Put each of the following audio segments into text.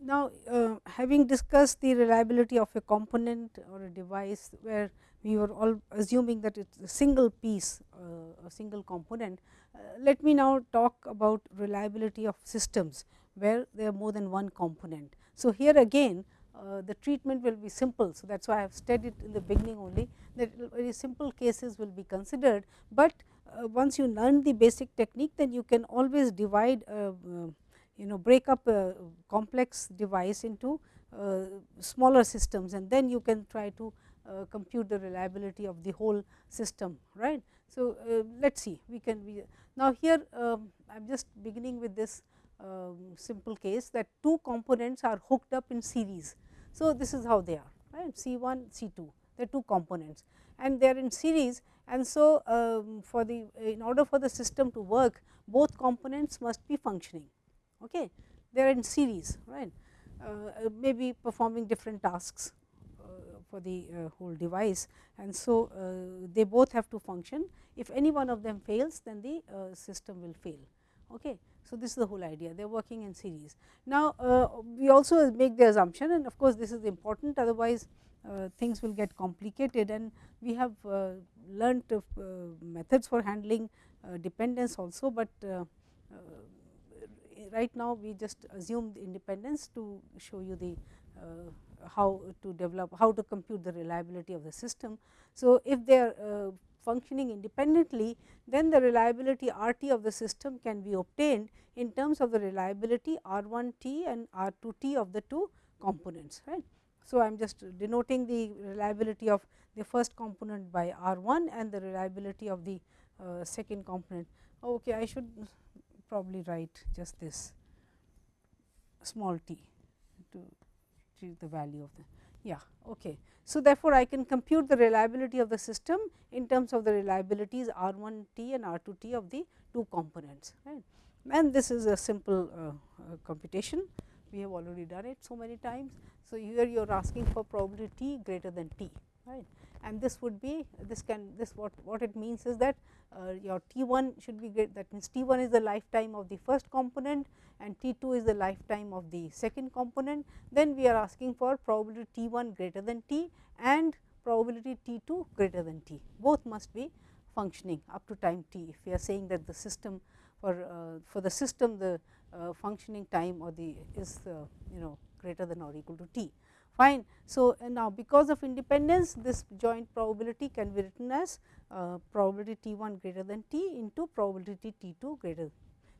Now, uh, having discussed the reliability of a component or a device where we were all assuming that it is a single piece, uh, a single component. Uh, let me now talk about reliability of systems, where there are more than one component. So, here again uh, the treatment will be simple. So, that is why I have studied in the beginning only that very simple cases will be considered, but uh, once you learn the basic technique then you can always divide you know break up a complex device into uh, smaller systems and then you can try to uh, compute the reliability of the whole system right. So, uh, let us see we can be now here um, I am just beginning with this um, simple case that two components are hooked up in series. So, this is how they are right C 1 C 2 they are two components and they are in series and so um, for the in order for the system to work both components must be functioning okay they are in series right uh, uh, maybe performing different tasks uh, for the uh, whole device and so uh, they both have to function. If any one of them fails then the uh, system will fail. Okay. So, this is the whole idea they are working in series. Now, uh, we also make the assumption and of course, this is important otherwise things will get complicated and we have learnt methods for handling dependence also, but right now we just assume the independence to show you the uh, how to develop, how to compute the reliability of the system. So, if they are uh, functioning independently, then the reliability R t of the system can be obtained in terms of the reliability R 1 t and R 2 t of the two components. Right. So, I am just denoting the reliability of the first component by R 1 and the reliability of the uh, second component. Okay, I should probably write just this small t to the value of the yeah okay. So, therefore, I can compute the reliability of the system in terms of the reliabilities R 1 t and R 2 t of the two components right and this is a simple uh, uh, computation we have already done it so many times. So, here you are asking for probability t greater than t right and this would be this can this what what it means is that uh, your T 1 should be great that means T 1 is the lifetime of the first component and T 2 is the lifetime of the second component. Then we are asking for probability T 1 greater than T and probability T 2 greater than T both must be functioning up to time T. If we are saying that the system for uh, for the system the uh, functioning time or the is uh, you know greater than or equal to T fine. So, now because of independence this joint probability can be written as uh, probability T 1 greater than T into probability T 2 greater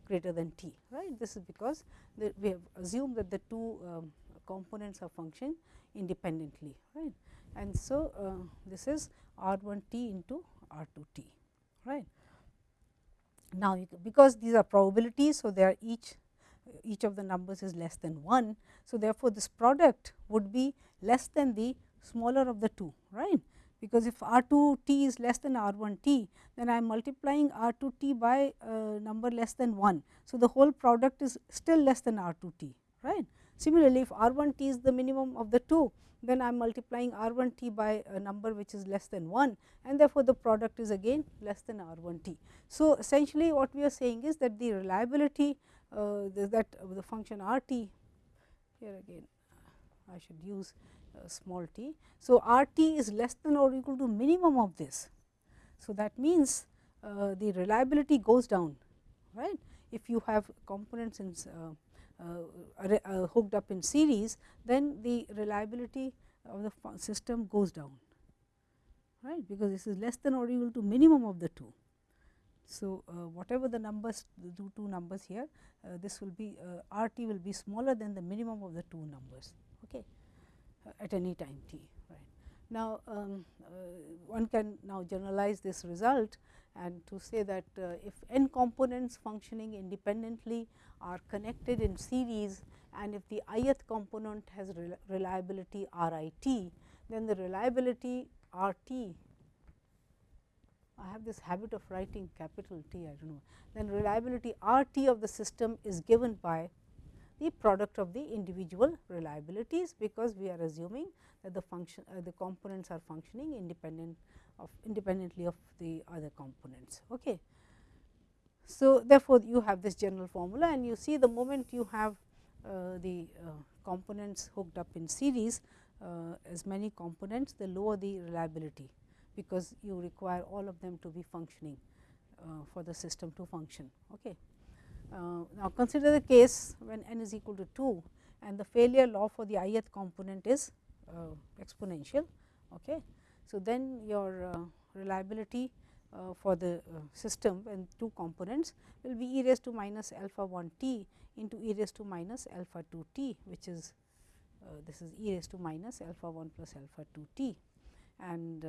greater than T right. This is because we have assumed that the two um, components are functioning independently right. And so, uh, this is R 1 T into R 2 T right. Now, because these are probabilities, so they are each each of the numbers is less than 1. So, therefore, this product would be less than the smaller of the two right because if R 2 t is less than R 1 t then I am multiplying R 2 t by a number less than 1. So, the whole product is still less than R 2 t right. Similarly, if R 1 t is the minimum of the two then I am multiplying R 1 t by a number which is less than 1 and therefore, the product is again less than R 1 t. So, essentially what we are saying is that the reliability uh, that uh, the function R t here again I should use uh, small t. So, R t is less than or equal to minimum of this. So, that means uh, the reliability goes down right if you have components in uh, uh, hooked up in series then the reliability of the system goes down right because this is less than or equal to minimum of the two. So, uh, whatever the numbers the two numbers here uh, this will be uh, R t will be smaller than the minimum of the two numbers okay, at any time t right. Now, um, uh, one can now generalize this result and to say that uh, if n components functioning independently are connected in series and if the ith component has reliability R i t, then the reliability R t I have this habit of writing capital T I do not know, then reliability R t of the system is given by the product of the individual reliabilities, because we are assuming that the function uh, the components are functioning independent of independently of the other components. Okay. So, therefore, you have this general formula and you see the moment you have uh, the uh, components hooked up in series uh, as many components the lower the reliability, because you require all of them to be functioning for the system to function. Okay. now, consider the case when n is equal to 2 and the failure law for the ith component is exponential. Okay. So, then your reliability uh, for the uh, system and two components will be e raised to minus alpha 1 t into e raised to minus alpha 2 t which is uh, this is e raised to minus alpha 1 plus alpha 2 t and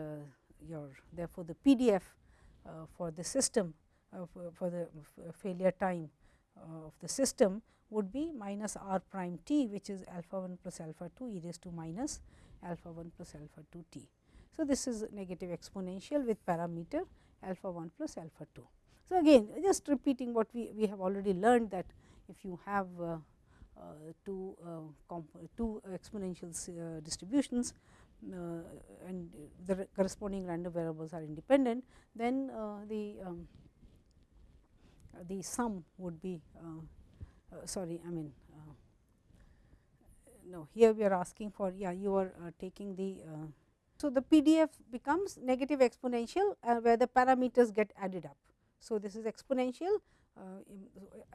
your therefore, the PDF for the system for the failure time of the system would be minus r prime t which is alpha 1 plus alpha 2 e raised to minus alpha 1 plus alpha 2 t. So, this is negative exponential with parameter alpha 1 plus alpha 2. So, again just repeating what we, we have already learned that if you have uh, uh, two, uh, two exponential uh, distributions uh, and the corresponding random variables are independent, then uh, the um, the sum would be sorry I mean no here we are asking for yeah you are taking the so, the PDF becomes negative exponential uh, where the parameters get added up. So, this is exponential uh,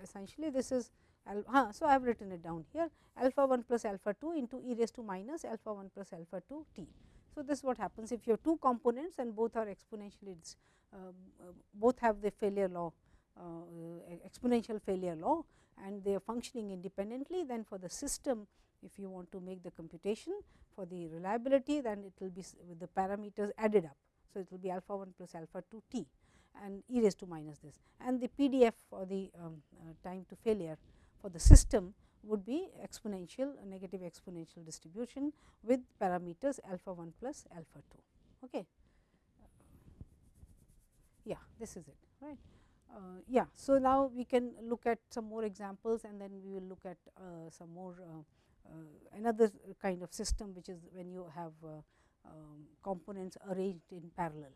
essentially this is uh, so I have written it down here alpha 1 plus alpha 2 into e raised to minus alpha 1 plus alpha 2 t. So, this is what happens if you have two components and both are exponentially uh, both have the failure law uh, exponential failure law and they are functioning independently then for the system if you want to make the computation for the reliability then it will be with the parameters added up. So, it will be alpha 1 plus alpha 2 t and e raised to minus this and the PDF for the um, uh, time to failure for the system would be exponential negative exponential distribution with parameters alpha 1 plus alpha 2. Okay. Yeah, this is it right. Uh, yeah, so now we can look at some more examples and then we will look at uh, some more uh, uh, another kind of system which is when you have uh, um, components arranged in parallel.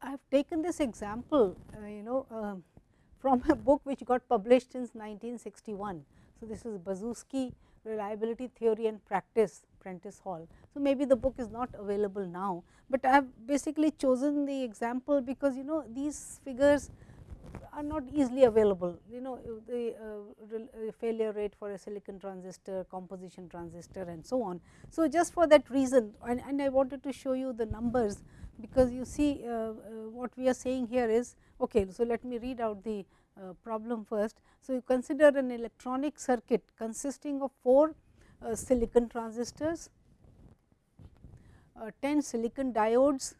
I have taken this example uh, you know um, from a book which got published since 1961. So, this is Bazovsky reliability theory and practice Prentice Hall. So, maybe the book is not available now, but I have basically chosen the example because you know these figures are not easily available. You know the uh, uh, failure rate for a silicon transistor, composition transistor and so on. So, just for that reason and, and I wanted to show you the numbers because you see uh, uh, what we are saying here is okay. So, let me read out the uh, problem first. So, you consider an electronic circuit consisting of 4 uh, silicon transistors, 10 silicon diodes,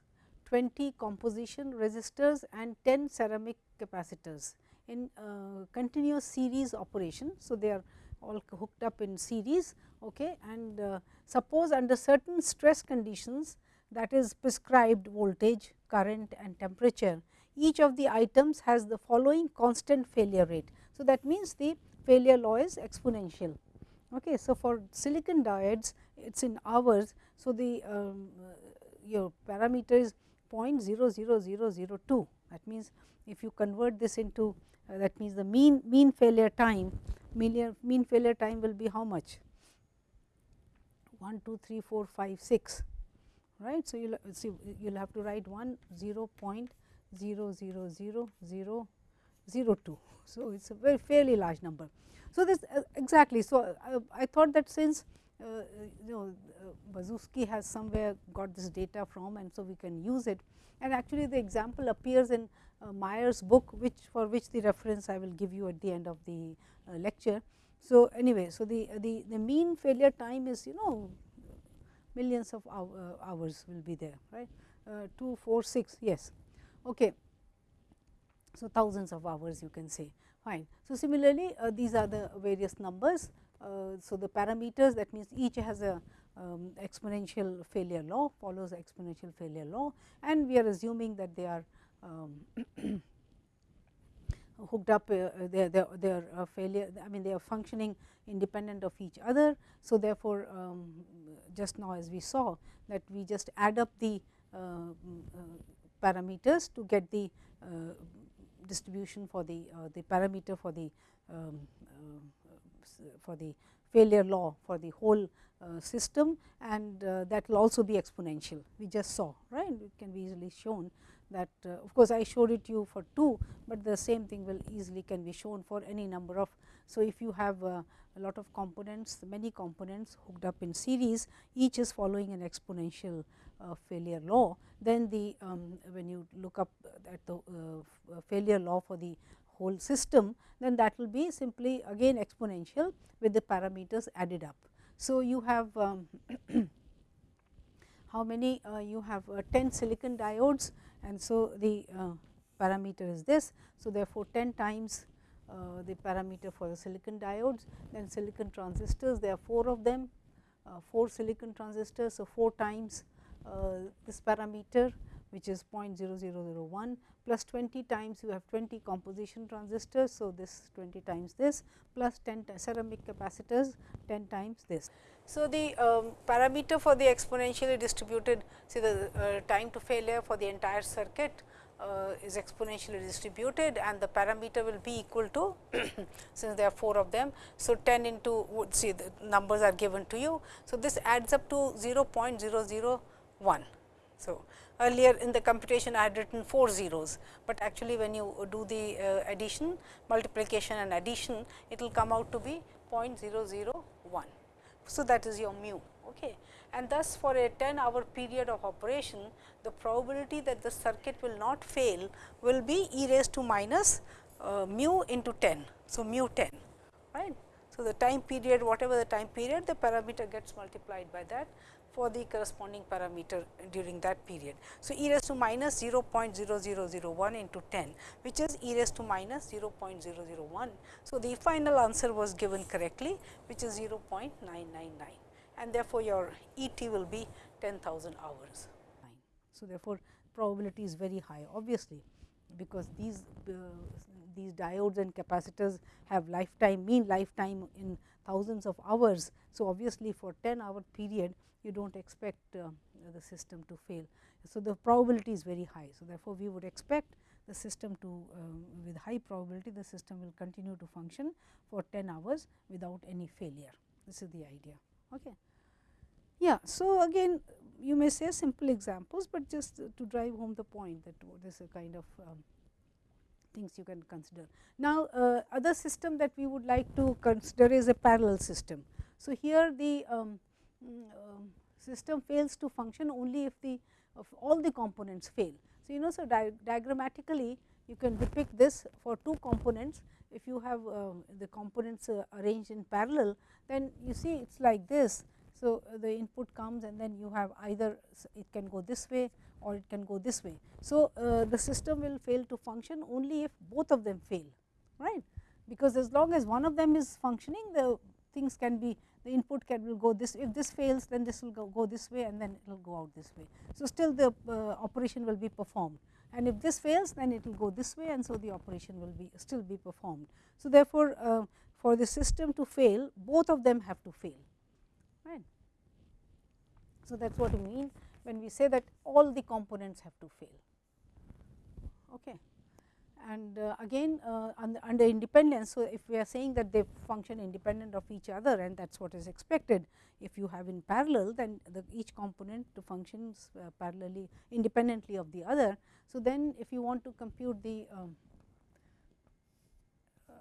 20 composition resistors and 10 ceramic capacitors in uh, continuous series operation. So, they are all hooked up in series okay, and uh, suppose under certain stress conditions that is prescribed voltage, current and temperature, each of the items has the following constant failure rate. So, that means the failure law is exponential. Okay. So, for silicon diodes it is in hours. So, the um, your parameter is 0.00002 that means if you convert this into uh, that means the mean mean failure time mean, mean failure time will be how much 1 2 3 4 5 6 right? So you'll see you'll have to write 1 0 0.00002 so it's a very fairly large number. So this uh, exactly. So uh, i thought that since uh, you know uh, has somewhere got this data from and so we can use it. And actually the example appears in uh, Meyer's book which for which the reference I will give you at the end of the uh, lecture. So, anyway, so the, the, the mean failure time is you know millions of hours will be there right uh, 2, 4, 6 yes. Okay. So, thousands of hours you can say fine. So, similarly, uh, these are the various numbers. Uh, so, the parameters that means each has a um, exponential failure law follows exponential failure law and we are assuming that they are um, hooked up uh, they are, they are, uh, failure I mean they are functioning independent of each other. So, therefore, um, just now as we saw that we just add up the uh, uh parameters to get the uh, distribution for the the parameter for the um, for the failure law for the whole uh, system. And uh, that will also be exponential. We just saw right? It can be easily shown that uh, of course, I showed it you for 2, but the same thing will easily can be shown for any number of. So, if you have a lot of components many components hooked up in series each is following an exponential uh, failure law then the um, when you look up at the uh, failure law for the whole system then that will be simply again exponential with the parameters added up. So, you have um, how many uh, you have uh, 10 silicon diodes and so the uh, parameter is this. So, therefore, 10 times uh, the parameter for the silicon diodes then silicon transistors there are 4 of them uh, 4 silicon transistors. So, 4 times uh, this parameter which is 0.0001 plus 20 times you have 20 composition transistors. So, this 20 times this plus 10 ceramic capacitors 10 times this. So, the um, parameter for the exponentially distributed see the uh, time to failure for the entire circuit uh, is exponentially distributed and the parameter will be equal to since there are 4 of them. So, 10 into see the numbers are given to you. So, this adds up to 0.001. So, earlier in the computation I had written 4 zeros, but actually when you do the uh, addition multiplication and addition it will come out to be 0.001. So, that is your mu. Okay. And thus, for a 10 hour period of operation, the probability that the circuit will not fail will be e raised to minus uh, mu into 10. So, mu 10 right. So, the time period whatever the time period the parameter gets multiplied by that for the corresponding parameter during that period. So, e raised to minus 0.0001 into 10 which is e raised to minus 0.001. So, the final answer was given correctly which is 0.999 and therefore, your E t will be 10,000 hours. So, therefore, probability is very high obviously, because these uh, these diodes and capacitors have lifetime mean lifetime in thousands of hours. So, obviously, for 10 hour period you do not expect uh, the system to fail. So, the probability is very high. So, therefore, we would expect the system to um, with high probability the system will continue to function for 10 hours without any failure. This is the idea. Okay. Yeah. So, again you may say simple examples, but just to drive home the point that this is a kind of um, things you can consider. Now, uh, other system that we would like to consider is a parallel system. So, here the um, um, system fails to function only if the of all the components fail. So, you know so di diagrammatically you can depict this for two components if you have uh, the components uh, arranged in parallel then you see it is like this. So, the input comes and then you have either it can go this way or it can go this way. So, uh, the system will fail to function only if both of them fail right because as long as one of them is functioning the things can be the input can will go this if this fails then this will go, go this way and then it will go out this way. So, still the uh, operation will be performed and if this fails then it will go this way and so the operation will be still be performed. So, therefore, uh, for the system to fail both of them have to fail right. So, that is what we mean when we say that all the components have to fail. Okay and uh, again uh, under independence. So, if we are saying that they function independent of each other and that is what is expected. If you have in parallel then the each component functions uh, parallelly independently of the other. So, then if you want to compute the um,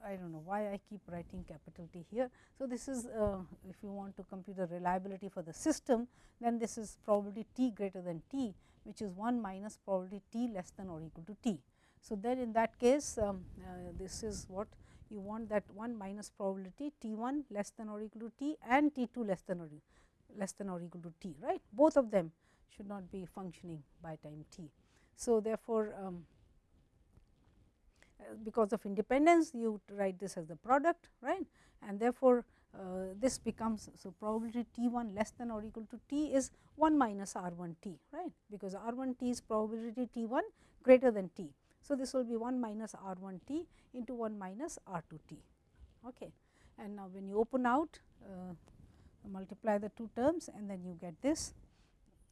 I do not know why I keep writing capital T here. So, this is uh, if you want to compute the reliability for the system then this is probability t greater than t which is 1 minus probability t less than or equal to t. So, then in that case um, uh, this is what you want that 1 minus probability T 1 less than or equal to T and T 2 less than or less than or equal to T right both of them should not be functioning by time T. So, therefore, um, because of independence you write this as the product right and therefore, uh, this becomes so probability T 1 less than or equal to T is 1 minus R 1 T right because R 1 T is probability T 1 greater than T. So, this will be 1 minus R 1 t into 1 minus R 2 t. Okay. And now, when you open out uh, multiply the two terms and then you get this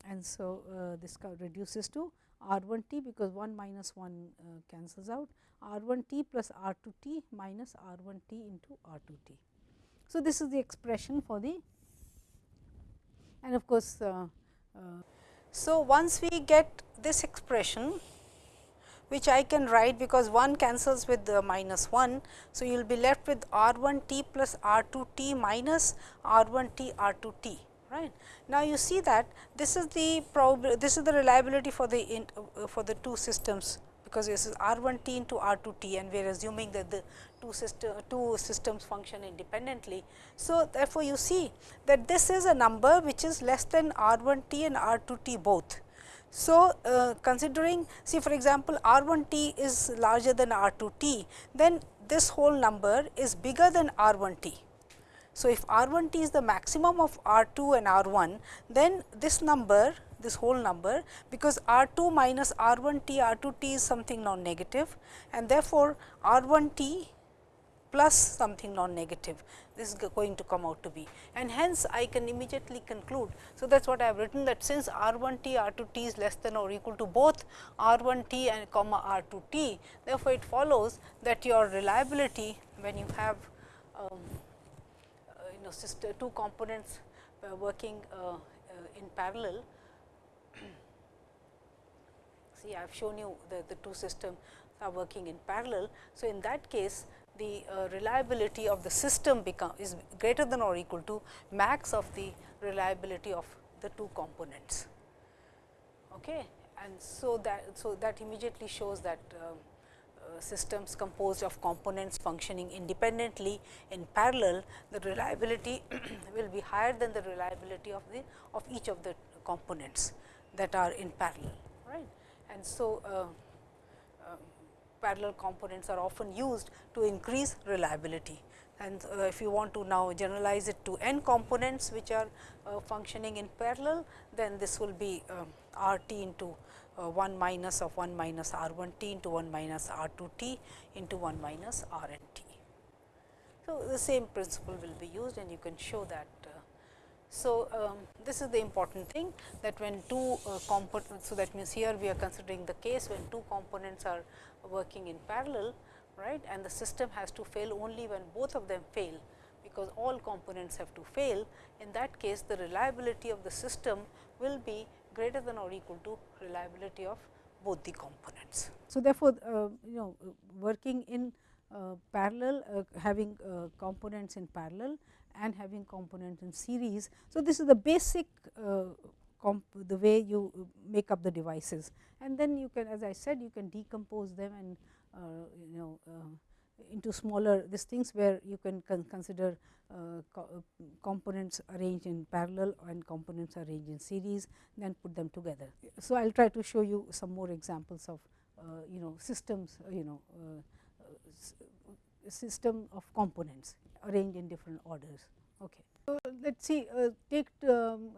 and so uh, this reduces to R 1 t because 1 minus 1 uh, cancels out R 1 t plus R 2 t minus R 1 t into R 2 t. So, this is the expression for the and of course, uh, uh, so once we get this expression which I can write because 1 cancels with the minus 1. So, you will be left with R 1 t plus R 2 t minus R 1 t R 2 t right. Now, you see that this is the probability this is the reliability for the in, uh, for the two systems because this is R 1 t into R 2 t and we are assuming that the two system two systems function independently. So, therefore, you see that this is a number which is less than R 1 t and R 2 t both so, uh, considering see for example, R 1 t is larger than R 2 t, then this whole number is bigger than R 1 t. So, if R 1 t is the maximum of R 2 and R 1, then this number this whole number because R 2 minus R 1 t R 2 t is something non negative and therefore, R 1 t plus something non negative this is going to come out to be and hence I can immediately conclude. So, that is what I have written that since R 1 t R 2 t is less than or equal to both R 1 t and comma R 2 t. Therefore, it follows that your reliability when you have um, sister two components uh, working uh, uh in parallel. See, I have shown you the, the two systems are working in parallel. So, in that case the reliability of the system become is greater than or equal to max of the reliability of the two components. Okay. And so that so that immediately shows that uh, systems composed of components functioning independently in parallel, the reliability will be higher than the reliability of the of each of the components that are in parallel, right. And so, uh, parallel components are often used to increase reliability. And uh, if you want to now generalize it to n components which are uh, functioning in parallel, then this will be um, R t into uh, 1 minus of 1 minus R 1 t into 1 minus R 2 t into 1 minus R n t. So, the same principle will be used and you can show that uh, so, um, this is the important thing that when two uh, components, so that means here we are considering the case when two components are working in parallel right and the system has to fail only when both of them fail because all components have to fail. In that case the reliability of the system will be greater than or equal to reliability of both the components. So, therefore, uh, you know working in uh, parallel uh, having uh, components in parallel and having components in series. So, this is the basic uh, the way you make up the devices and then you can as I said you can decompose them and uh, you know uh, into smaller these things where you can con consider uh, co components arranged in parallel and components arranged in series then put them together. So, I will try to show you some more examples of uh, you know systems you know uh, system of components arranged in different orders. Okay. So, let us see uh, take um,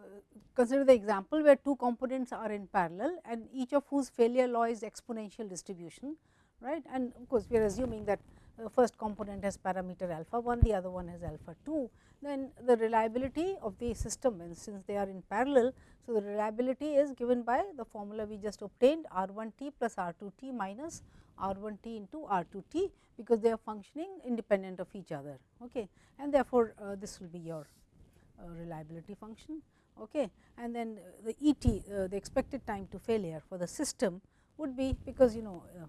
consider the example where two components are in parallel and each of whose failure law is exponential distribution right and of course, we are assuming that first component has parameter alpha 1 the other one has alpha 2 then the reliability of the system and since they are in parallel. So, the reliability is given by the formula we just obtained R 1 t plus R 2 t minus R 1 t into R 2 t because they are functioning independent of each other okay. and therefore, uh, this will be your uh, reliability function okay. and then uh, the E t uh, the expected time to failure for the system would be because you know uh,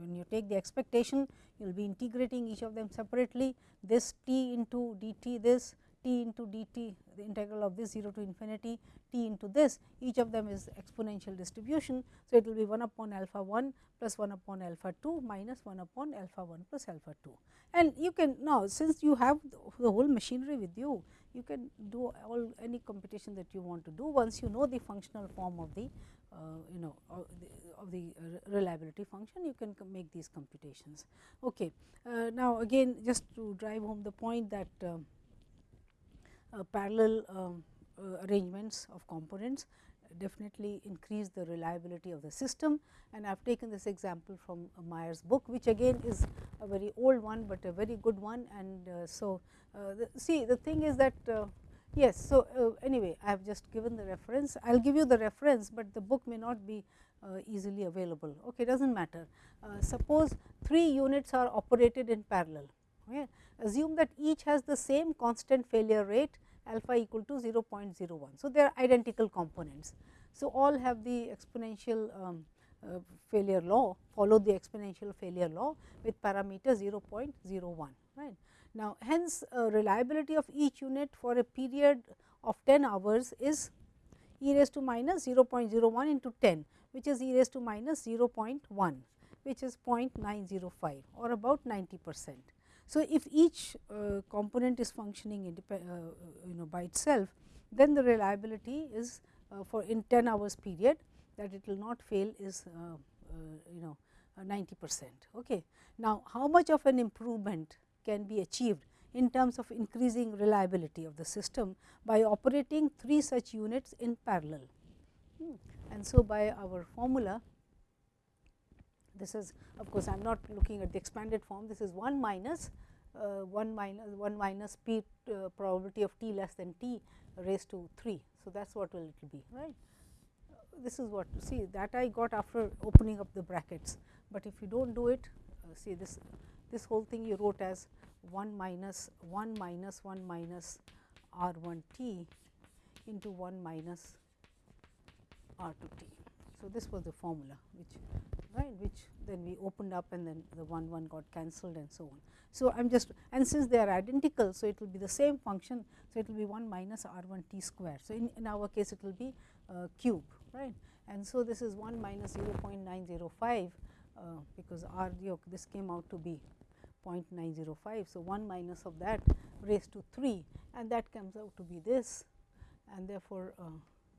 when you take the expectation you will be integrating each of them separately this t into d t this t into d t the integral of this 0 to infinity t into this each of them is exponential distribution. So, it will be 1 upon alpha 1 plus 1 upon alpha 2 minus 1 upon alpha 1 plus alpha 2. And you can now since you have the whole machinery with you, you can do all any computation that you want to do once you know the functional form of the you know of the, of the reliability function you can make these computations. Okay. Uh, now, again just to drive home the point that uh, parallel um, uh, arrangements of components definitely increase the reliability of the system and I have taken this example from Meyer's book which again is a very old one, but a very good one and uh, so uh, the, see the thing is that uh, yes. So, uh, anyway I have just given the reference I will give you the reference, but the book may not be easily available okay does not matter. suppose 3 units are operated in parallel Okay. Assume that each has the same constant failure rate alpha equal to 0.01. So, they are identical components. So, all have the exponential um, uh, failure law follow the exponential failure law with parameter 0.01 right. Now, hence uh, reliability of each unit for a period of 10 hours is e raised to minus 0.01 into 10 which is e raised to minus 0.1 which is 0.905 or about 90 percent. So, if each uh, component is functioning uh, you know by itself then the reliability is uh, for in 10 hours period that it will not fail is uh, uh, you know 90 percent. Okay. Now, how much of an improvement can be achieved in terms of increasing reliability of the system by operating three such units in parallel. Hmm. And so, by our formula this is of course, I am not looking at the expanded form this is 1 minus uh, 1 minus 1 minus p uh, probability of t less than t raised to 3. So, that is what will it be right. Uh, this is what see that I got after opening up the brackets, but if you do not do it uh, see this this whole thing you wrote as 1 minus 1 minus 1 minus r 1 t into 1 minus r 2 t. So, this was the formula which right which then we opened up and then the 1 1 got cancelled and so on. So, I am just and since they are identical. So, it will be the same function. So, it will be 1 minus r 1 t square. So, in, in our case it will be uh, cube right and so this is 1 minus 0.905 uh, because r this came out to be 0.905. So, 1 minus of that raised to 3 and that comes out to be this and therefore, uh,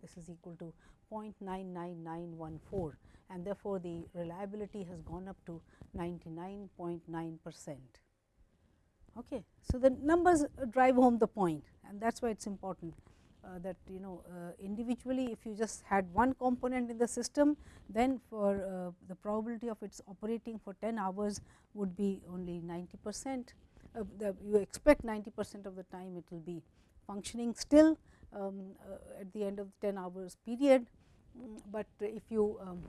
this is equal to 0.99914 and therefore, the reliability has gone up to 99.9 percent. Okay. So, the numbers drive home the point and that is why it is important uh, that you know uh, individually if you just had one component in the system then for uh, the probability of its operating for 10 hours would be only 90 percent. Uh, you expect 90 percent of the time it will be functioning still um, uh, at the end of the 10 hours period, mm, but if you um,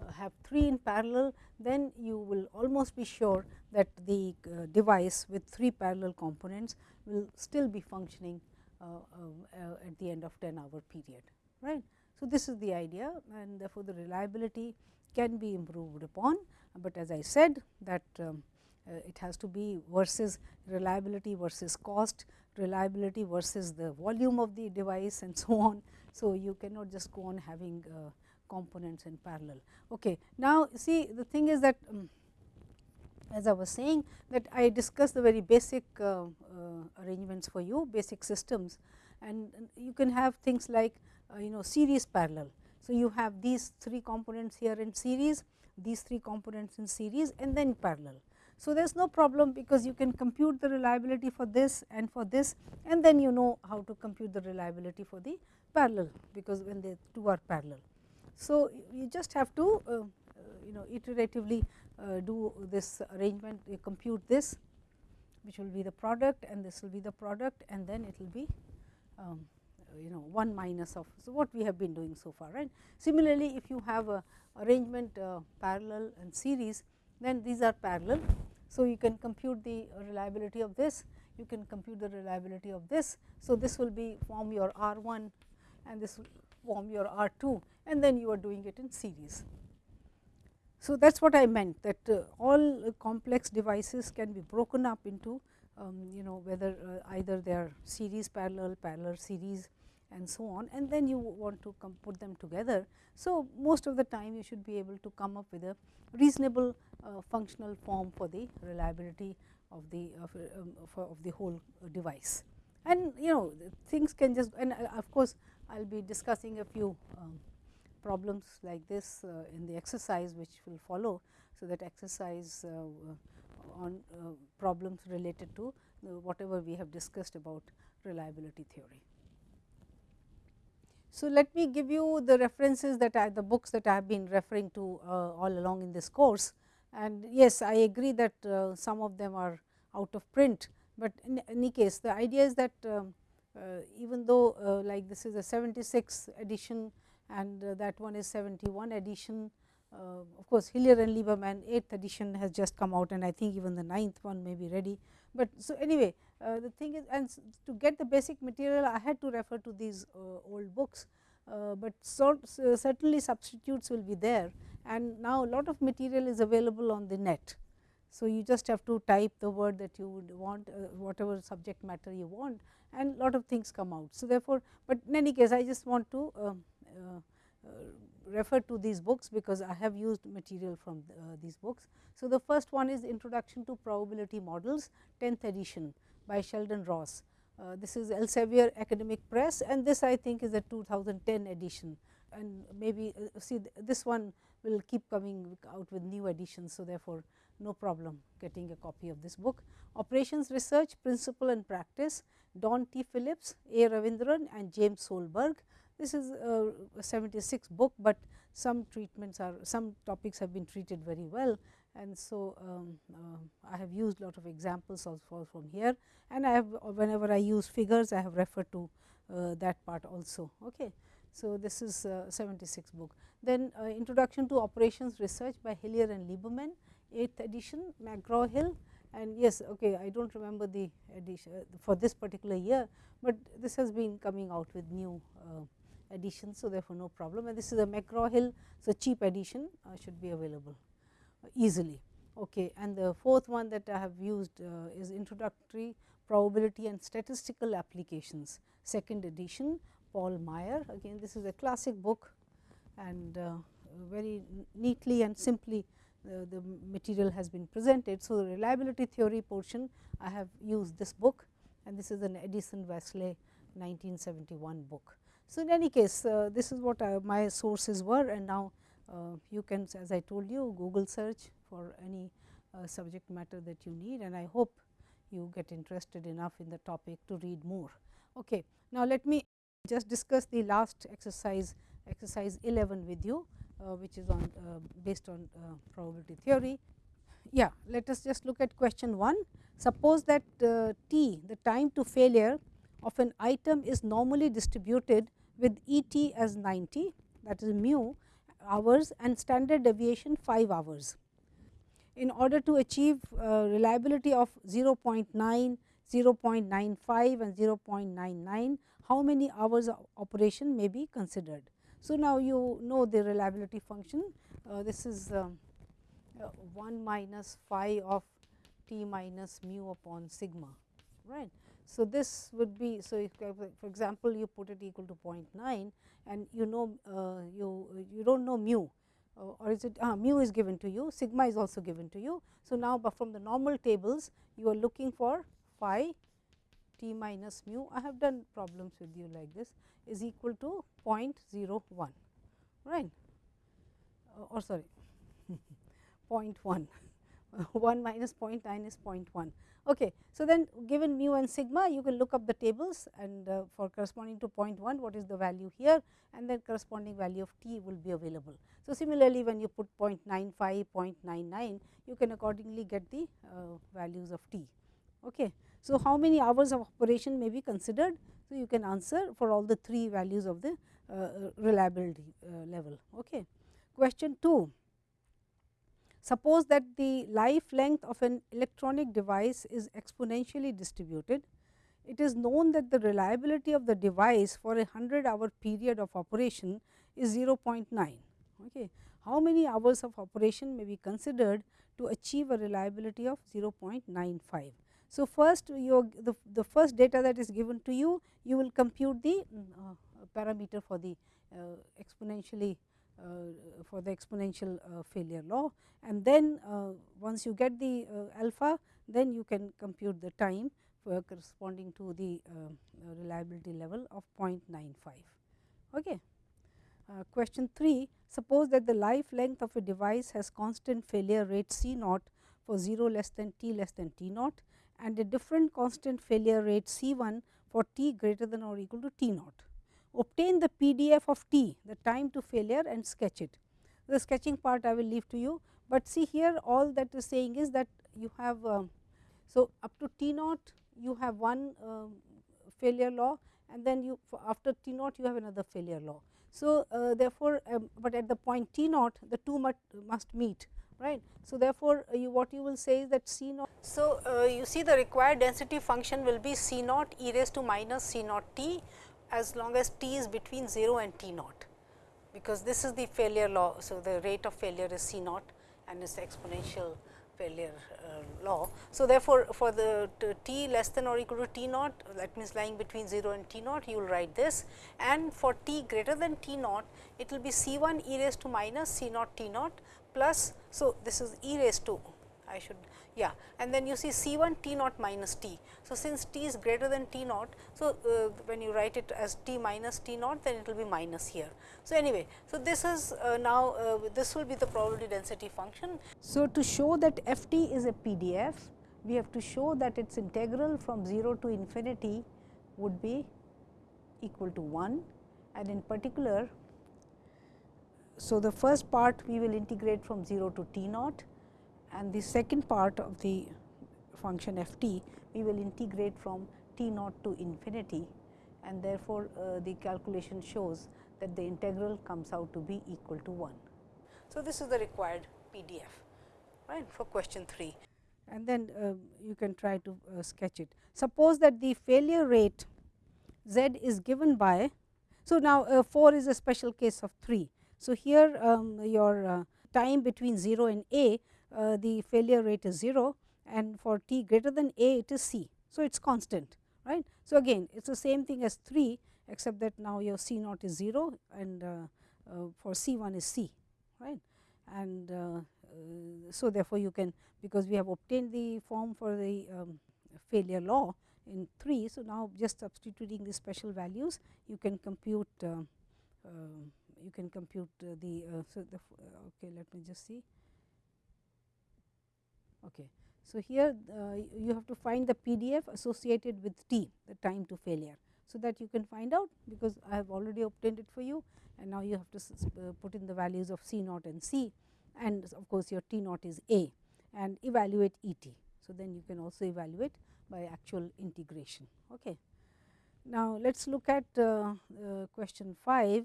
uh, have 3 in parallel then you will almost be sure that the device with 3 parallel components will still be functioning at the end of 10 hour period right. So, this is the idea and therefore, the reliability can be improved upon, but as I said that um, uh, it has to be versus reliability versus cost, reliability versus the volume of the device and so on. So, you cannot just go on having uh, components in parallel. Okay. Now, see the thing is that um, as I was saying that I discussed the very basic uh, uh, arrangements for you, basic systems and you can have things like uh, you know series parallel. So, you have these three components here in series, these three components in series and then parallel. So, there is no problem because you can compute the reliability for this and for this and then you know how to compute the reliability for the parallel because when the two are parallel. So, you just have to uh, you know iteratively uh, do this arrangement you compute this which will be the product and this will be the product and then it will be um, you know 1 minus of. So, what we have been doing so far right. Similarly, if you have a arrangement uh, parallel and series then these are parallel. So, you can compute the reliability of this, you can compute the reliability of this. So, this will be form your R 1 and this will form your R 2 and then you are doing it in series. So, that is what I meant that uh, all uh, complex devices can be broken up into um, you know whether uh, either they are series parallel, parallel series and so on and then you want to put them together. So, most of the time you should be able to come up with a reasonable uh, functional form for the reliability of the of, um, of, the whole device. And you know things can just and uh, of course, I will be discussing a few um, problems like this uh, in the exercise which will follow. So, that exercise uh, on uh, problems related to whatever we have discussed about reliability theory. So, let me give you the references that I the books that I have been referring to all along in this course. And yes, I agree that some of them are out of print, but in any case the idea is that um, even though like this is a 76 edition and that one is 71 edition. of course, Hillier and Lieberman 8th edition has just come out and I think even the ninth one may be ready, but so anyway uh, the thing is and to get the basic material I had to refer to these uh, old books, uh, but so, so certainly substitutes will be there and now a lot of material is available on the net. So, you just have to type the word that you would want uh, whatever subject matter you want and lot of things come out. So, therefore, but in any case I just want to uh, uh, refer to these books because I have used material from uh, these books. So, the first one is Introduction to Probability Models 10th edition by Sheldon Ross. Uh, this is Elsevier Academic Press and this I think is a 2010 edition and maybe uh, see this one will keep coming out with new editions. So, therefore, no problem getting a copy of this book. Operations Research Principle and Practice Don T. Phillips, A. Ravindran and James Solberg this is a 76 book, but some treatments are some topics have been treated very well and so um, uh, I have used a lot of examples also from here and I have whenever I use figures I have referred to uh, that part also. Okay. So, this is uh, 76 book. Then uh, Introduction to Operations Research by Hillier and Lieberman 8th edition McGraw Hill and yes okay I do not remember the edition uh, for this particular year, but this has been coming out with new edition. So, therefore, no problem and this is a McGraw Hill. So, cheap edition uh, should be available uh, easily. Okay. And the fourth one that I have used uh, is introductory probability and statistical applications second edition Paul Meyer again this is a classic book and uh, very neatly and simply uh, the material has been presented. So, the reliability theory portion I have used this book and this is an Addison Wesley 1971 book. So, in any case uh, this is what uh, my sources were and now uh, you can as I told you Google search for any uh, subject matter that you need and I hope you get interested enough in the topic to read more. Okay. Now, let me just discuss the last exercise exercise 11 with you uh, which is on uh, based on probability theory. Yeah, let us just look at question 1. Suppose that t the time to failure of an item is normally distributed with E t as 90 that is mu hours and standard deviation 5 hours. In order to achieve uh, reliability of 0.9, 0.95 and 0.99, how many hours of operation may be considered. So, now you know the reliability function, uh, this is um, uh, 1 minus phi of t minus mu upon sigma, right. So, this would be so if for example, you put it equal to 0.9 and you know uh, you you do not know mu uh, or is it uh, mu is given to you sigma is also given to you. So, now but from the normal tables you are looking for phi t minus mu. I have done problems with you like this is equal to 0.01 right? Uh, or sorry 0.1 1 minus 0.9 is 0.1 Okay. So, then given mu and sigma you can look up the tables and uh, for corresponding to 0.1 what is the value here and then corresponding value of t will be available. So, similarly when you put 0.95, 0.99 you can accordingly get the uh, values of t. Okay. So, how many hours of operation may be considered? So, you can answer for all the three values of the uh, reliability uh, level. Okay. Question 2 Suppose that the life length of an electronic device is exponentially distributed. It is known that the reliability of the device for a 100 hour period of operation is 0.9. Okay. How many hours of operation may be considered to achieve a reliability of 0.95? So, first you the, the first data that is given to you, you will compute the uh, parameter for the uh, exponentially for the exponential uh, failure law and then uh, once you get the alpha then you can compute the time for corresponding to the reliability level of 0.95. Okay. Uh, question 3 suppose that the life length of a device has constant failure rate C naught for 0 less than t less than t naught and a different constant failure rate C 1 for t greater than or equal to t naught obtain the PDF of t the time to failure and sketch it. The sketching part I will leave to you, but see here all that is saying is that you have um, so up to t naught you have one uh, failure law and then you after t naught you have another failure law. So, uh, therefore, um, but at the point t naught the two must, must meet right. So, therefore, uh, you what you will say is that C naught. So, uh, you see the required density function will be C naught e raised to minus C naught t as long as t is between 0 and t naught, because this is the failure law. So, the rate of failure is C naught and is exponential failure uh, law. So, therefore, for the t less than or equal to t naught that means lying between 0 and t naught you will write this and for t greater than t naught it will be C 1 e raised to minus C naught t naught plus. So, this is e raised to I should yeah and then you see C 1 t naught minus t. So, since t is greater than t naught. So, uh, when you write it as t minus t naught then it will be minus here. So, anyway, so this is uh, now uh, this will be the probability density function. So, to show that f t is a PDF we have to show that its integral from 0 to infinity would be equal to 1 and in particular so, the first part we will integrate from 0 to t naught and the second part of the function f t we will integrate from t naught to infinity and therefore, uh, the calculation shows that the integral comes out to be equal to 1. So, this is the required PDF right for question 3 and then uh, you can try to uh, sketch it. Suppose that the failure rate z is given by. So, now uh, 4 is a special case of 3 so, here um, your uh, time between 0 and a uh, the failure rate is 0 and for t greater than a it is c. So, it is constant right. So, again it is the same thing as 3 except that now your c naught is 0 and uh, uh for c 1 is c right and uh, uh, so therefore, you can because we have obtained the form for the um, failure law in 3. So, now just substituting the special values you can compute you can compute the so the okay let me just see okay. So here you have to find the pdf associated with t the time to failure. So that you can find out because i have already obtained it for you and now you have to put in the values of c naught and c and of course your t naught is a and evaluate et so then you can also evaluate by actual integration. Okay. Now let's look at uh, uh, question 5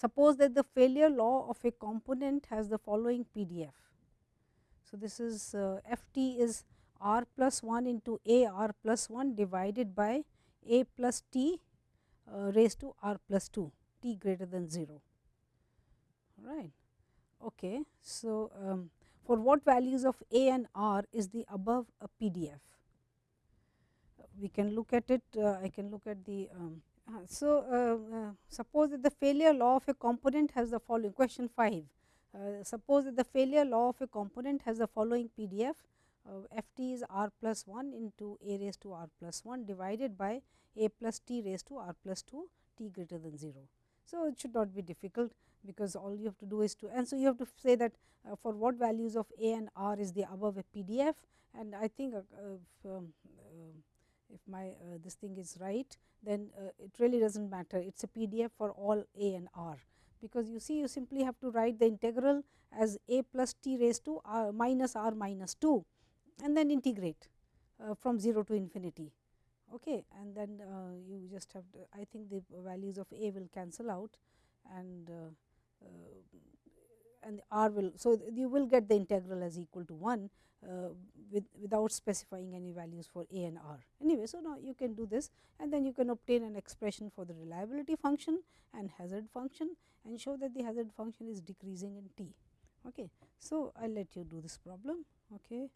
Suppose that the failure law of a component has the following PDF. So, this is uh, f t is r plus 1 into a r plus 1 divided by a plus t uh, raised to r plus 2 t greater than 0 right. Okay. So, um, for what values of a and r is the above a PDF? We can look at it, uh, I can look at the um, uh, so, uh, uh, suppose that the failure law of a component has the following question 5. Suppose that the failure law of a component has the following PDF f t is r plus 1 into a raised to r plus 1 divided by a plus t raised to r plus 2 t greater than 0. So, it should not be difficult because all you have to do is to and so you have to say that uh, for what values of a and r is the above a PDF and I think uh, if, um, uh, if my this thing is right then uh, it really does not matter it is a PDF for all a and r because you see you simply have to write the integral as a plus t raised to r minus r minus 2 and then integrate uh, from 0 to infinity. Okay and then uh, you just have to, I think the values of a will cancel out and uh, uh, and r will so you will get the integral as equal to 1 uh, with without specifying any values for a and r. Anyway, so now you can do this and then you can obtain an expression for the reliability function and hazard function and show that the hazard function is decreasing in t. Okay. So, I will let you do this problem. Okay.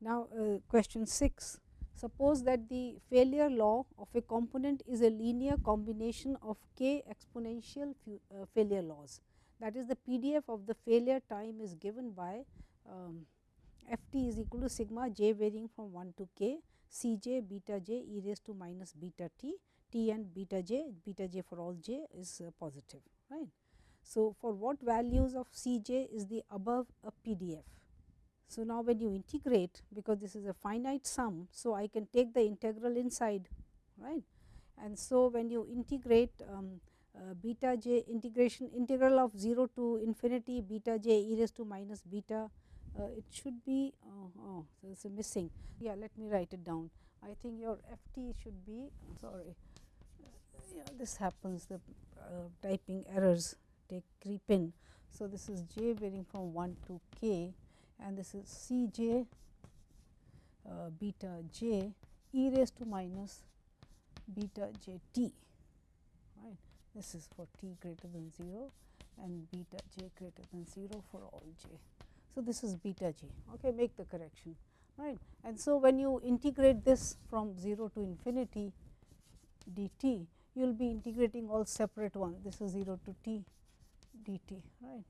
Now, uh, question 6 suppose that the failure law of a component is a linear combination of k exponential uh, failure laws that is the PDF of the failure time is given by um, f t is equal to sigma j varying from 1 to k c j beta j e raised to minus beta t t and beta j beta j for all j is uh, positive right. So, for what values of c j is the above a PDF. So, now when you integrate because this is a finite sum. So, I can take the integral inside right and so when you integrate um, uh, beta j integration integral of 0 to infinity beta j e raised to minus beta uh, it should be oh, oh so it's missing. Yeah let me write it down. I think your ft should be sorry. Yeah this happens the uh, typing errors take creep in. So, this is j varying from 1 to k and this is C j uh, beta j e raised to minus beta j t. This is for t greater than 0 and beta j greater than 0 for all j. So, this is beta j okay, make the correction right. And so, when you integrate this from 0 to infinity dt, you will be integrating all separate one. This is 0 to t dt right.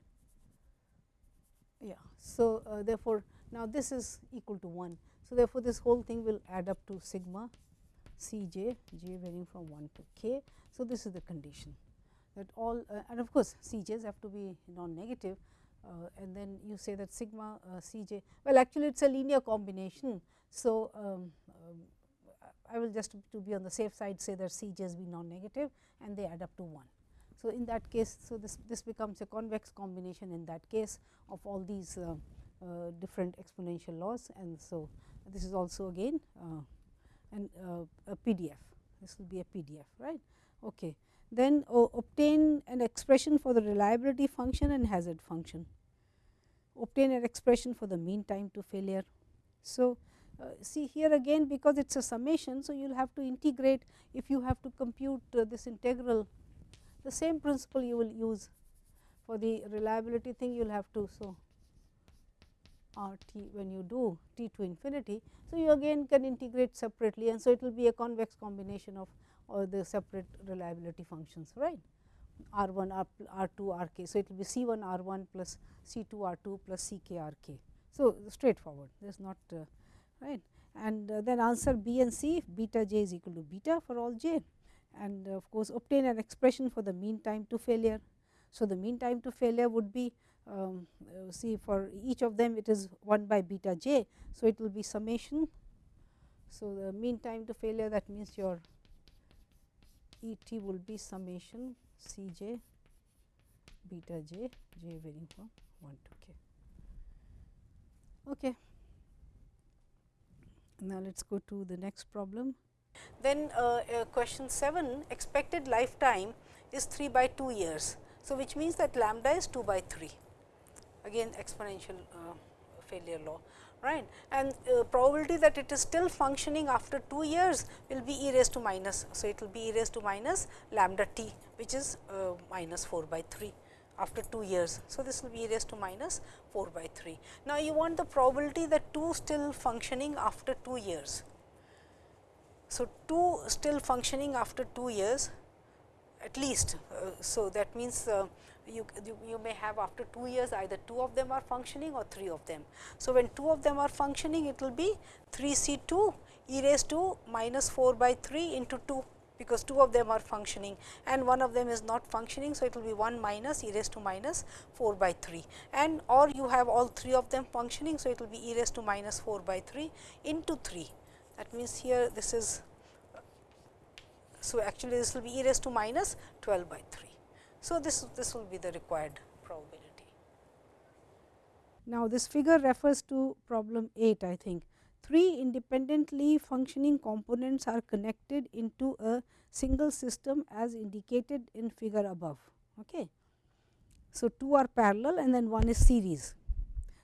Yeah. So, uh, therefore, now this is equal to 1. So, therefore, this whole thing will add up to sigma c j, j varying from 1 to k. So, this is the condition that all uh, and of course, c j's have to be non-negative uh, and then you say that sigma uh, c j well actually it is a linear combination. So, um, um, I will just to be on the safe side say that c j's be non-negative and they add up to 1. So, in that case, so this, this becomes a convex combination in that case of all these uh, uh, different exponential laws and so this is also again uh, an, uh, a PDF. This will be a PDF, right. Okay. Then obtain an expression for the reliability function and hazard function. Obtain an expression for the mean time to failure. So, uh, see here again because it is a summation. So, you will have to integrate if you have to compute uh, this integral the same principle you will use for the reliability thing you will have to. So, r t when you do t to infinity. So, you again can integrate separately and so it will be a convex combination of all the separate reliability functions right r 1 r, r 2 r k. So, it will be C 1 r 1 plus C 2 r 2 plus C k r k. So, straightforward there is not uh, right and uh, then answer B and C beta j is equal to beta for all j and of course, obtain an expression for the mean time to failure. So, the mean time to failure would be um, uh, see for each of them it is 1 by beta j. So, it will be summation. So, the mean time to failure that means your E t will be summation C j beta j j varying from 1 to k. Okay. Now, let us go to the next problem. Then uh, uh, question 7 expected lifetime is 3 by 2 years. So, which means that lambda is 2 by 3 again exponential uh, failure law right and uh, probability that it is still functioning after 2 years will be e raised to minus. So, it will be e raised to minus lambda t which is uh, minus 4 by 3 after 2 years. So, this will be e raised to minus 4 by 3. Now, you want the probability that 2 still functioning after 2 years. So, 2 still functioning after 2 years at least. Uh, so, that means uh, you, you may have after 2 years either 2 of them are functioning or 3 of them. So, when 2 of them are functioning it will be 3 C 2 e raised to minus 4 by 3 into 2 because 2 of them are functioning and one of them is not functioning. So, it will be 1 minus e raised to minus 4 by 3 and or you have all 3 of them functioning. So, it will be e raised to minus 4 by 3 into 3 that means here this is so actually this will be e raised to minus 12 by 3. So, this, this will be the required probability. Now, this figure refers to problem 8 I think. Three independently functioning components are connected into a single system as indicated in figure above. Okay. So, two are parallel and then one is series.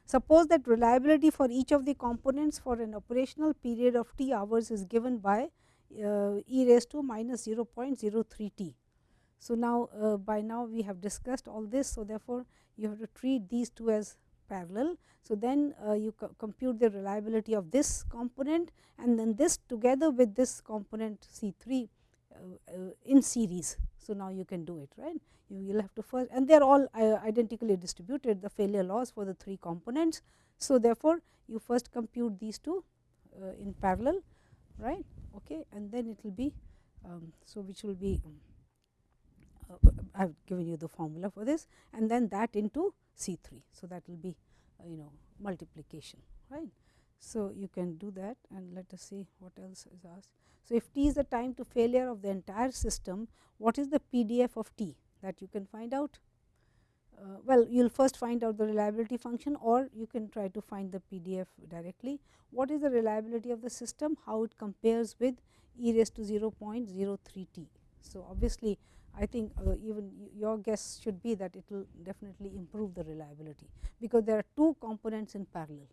Suppose that reliability for each of the components for an operational period of t hours is given by uh, e raised to minus 0.03 t. So, now uh, by now we have discussed all this. So, therefore, you have to treat these two as parallel. So, then uh, you co compute the reliability of this component and then this together with this component C 3 uh, uh, in series. So, now you can do it right. You will have to first and they are all uh, identically distributed the failure laws for the three components. So, therefore, you first compute these two in parallel right okay, and then it will be um, so which will be um, uh, I have given you the formula for this and then that into C 3. So, that will be uh, you know multiplication right. So, you can do that and let us see what else is asked. So, if t is the time to failure of the entire system, what is the PDF of t that you can find out? Uh, well, you will first find out the reliability function or you can try to find the PDF directly. What is the reliability of the system? How it compares with e raised to 0.03 t. So, obviously, I think uh, even your guess should be that it will definitely improve the reliability, because there are two components in parallel.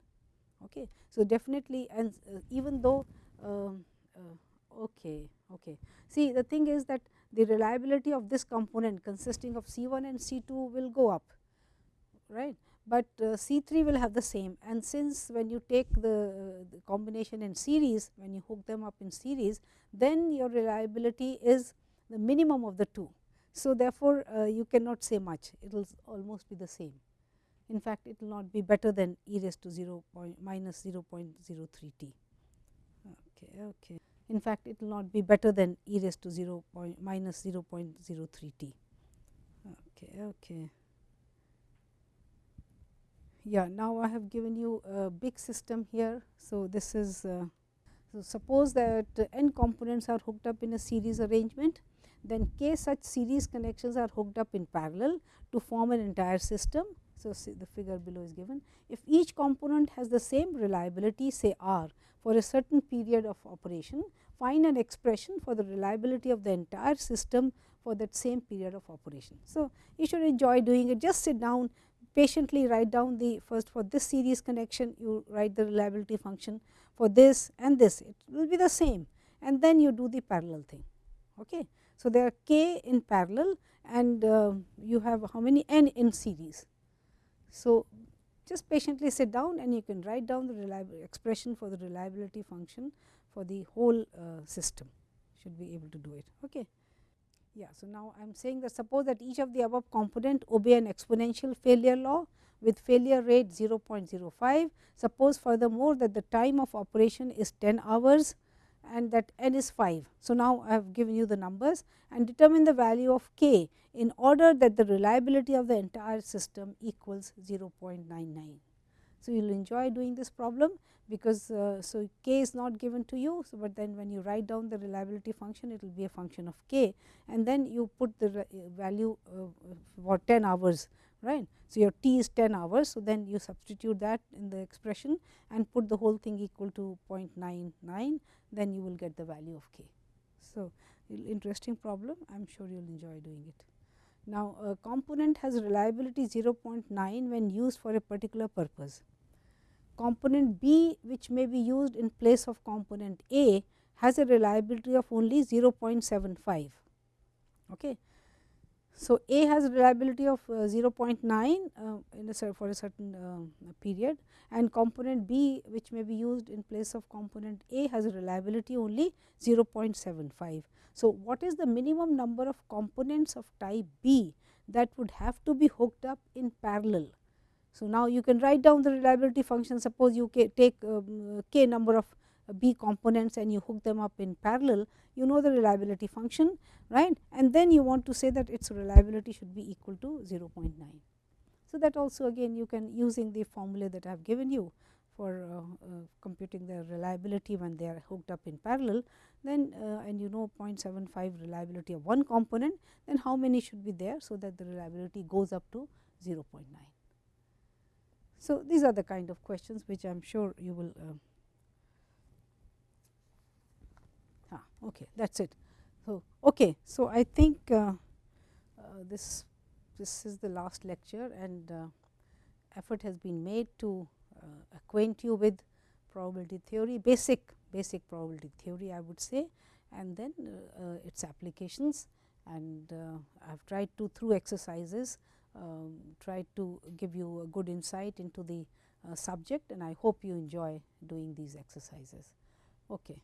Okay. So, definitely and uh, even though um, uh, okay, okay. See the thing is that the reliability of this component consisting of C 1 and C 2 will go up right, but uh, C 3 will have the same and since when you take the, uh, the, combination in series when you hook them up in series then your reliability is the minimum of the two. So, therefore, uh, you cannot say much. It will almost be the same. In fact it will not be better than e raised to 0 point minus 0.03 t. Okay okay. In fact it will not be better than e raised to 0 point minus 0.03 t. Okay okay. Yeah now i have given you a big system here. So this is uh, so suppose that n components are hooked up in a series arrangement then k such series connections are hooked up in parallel to form an entire system so, the figure below is given. If each component has the same reliability say R for a certain period of operation, find an expression for the reliability of the entire system for that same period of operation. So, you should enjoy doing it just sit down patiently write down the first for this series connection you write the reliability function for this and this it will be the same and then you do the parallel thing. Okay. So, there are k in parallel and uh, you have how many n in series. So, just patiently sit down and you can write down the expression for the reliability function for the whole uh, system should be able to do it. Okay. Yeah, so now I am saying that suppose that each of the above component obey an exponential failure law with failure rate 0.05. Suppose furthermore that the time of operation is 10 hours and that n is 5. So, now I have given you the numbers and determine the value of k in order that the reliability of the entire system equals 0.99. So, you will enjoy doing this problem because uh, so k is not given to you, so but then when you write down the reliability function it will be a function of k and then you put the value uh, for 10 hours right. So, your t is 10 hours. So, then you substitute that in the expression and put the whole thing equal to 0.99 then you will get the value of k. So, interesting problem I am sure you will enjoy doing it. Now, a component has reliability 0.9 when used for a particular purpose. Component B which may be used in place of component A has a reliability of only 0.75. Okay. So, A has reliability of uh, 0.9 uh, in a for a certain uh, period and component B which may be used in place of component A has a reliability only 0.75. So, what is the minimum number of components of type B that would have to be hooked up in parallel? So, now you can write down the reliability function suppose you take um, k number of B components and you hook them up in parallel, you know the reliability function right and then you want to say that its reliability should be equal to 0.9. So, that also again you can using the formula that I have given you for uh, uh, computing the reliability when they are hooked up in parallel then uh, and you know 0.75 reliability of one component then how many should be there. So, that the reliability goes up to 0.9. So, these are the kind of questions which I am sure you will uh, ah, okay that is it. So, okay. so I think uh, uh, this this is the last lecture and uh, effort has been made to uh, acquaint you with probability theory basic basic probability theory I would say and then uh, its applications and I have tried to through exercises um, tried to give you a good insight into the subject and I hope you enjoy doing these exercises. Okay.